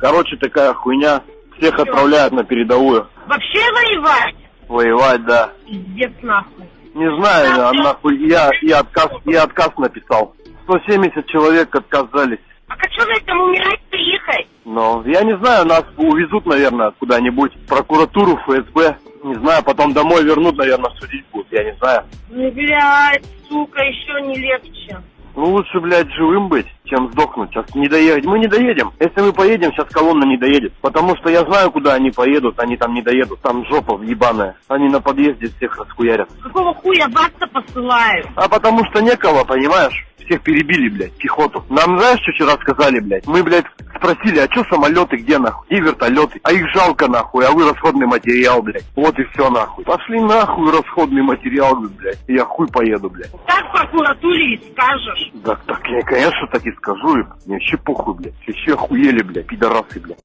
Короче, такая хуйня. Всех отправляют на передовую. Вообще воевать? Воевать, да. Пиздец нахуй. Не знаю, а нахуй, я, я, отказ, я отказ написал. 170 человек отказались. А как что на этом умирать приехать? Но я не знаю, нас увезут, наверное, куда-нибудь. Прокуратуру, ФСБ. Не знаю, потом домой вернут, наверное, судить будут, я не знаю. Ну, блядь, сука, еще не легче. Ну, лучше, блядь, живым быть, чем сдохнуть. Сейчас не доехать. Мы не доедем. Если мы поедем, сейчас колонна не доедет. Потому что я знаю, куда они поедут. Они там не доедут. Там жопа ебаная. Они на подъезде всех расхуярят. Какого хуя вас-то посылают? А потому что некого, понимаешь? Всех перебили, блядь, пехоту. Нам знаешь, что вчера сказали, блядь? Мы, блядь, спросили, а что самолеты, где нахуй? И вертолеты. А их жалко нахуй, а вы расходный материал, блядь. Вот и все нахуй. Пошли нахуй расходный материал, блядь. Я хуй поеду, блядь. Так в прокуратуре скажешь. Так, так, я, конечно, так и скажу им. Мне вообще похуй, блядь. Вообще охуели, блядь, пидорасы, блядь.